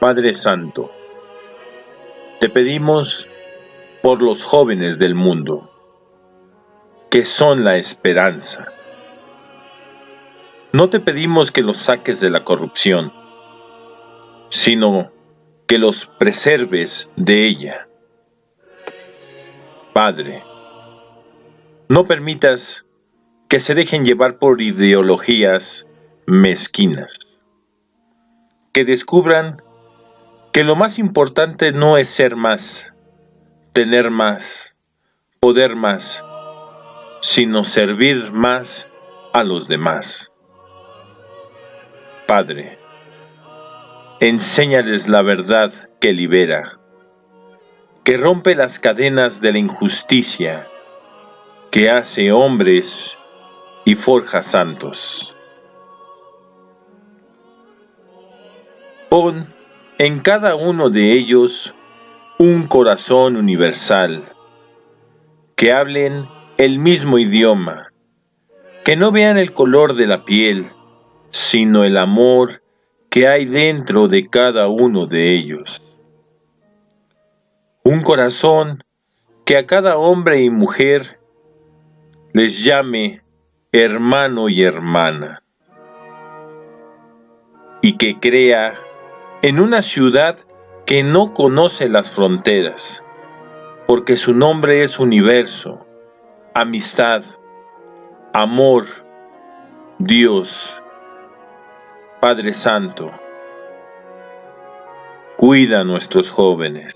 Padre Santo, te pedimos por los jóvenes del mundo, que son la esperanza. No te pedimos que los saques de la corrupción, sino que los preserves de ella. Padre, no permitas que se dejen llevar por ideologías mezquinas, que descubran que lo más importante no es ser más, tener más, poder más, sino servir más a los demás. Padre, enséñales la verdad que libera, que rompe las cadenas de la injusticia, que hace hombres y forja santos. Pon en cada uno de ellos un corazón universal, que hablen el mismo idioma, que no vean el color de la piel, sino el amor que hay dentro de cada uno de ellos. Un corazón que a cada hombre y mujer les llame hermano y hermana, y que crea en una ciudad que no conoce las fronteras, porque su nombre es universo, amistad, amor, Dios, Padre Santo. Cuida a nuestros jóvenes.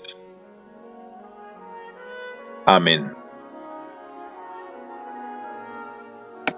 Amén.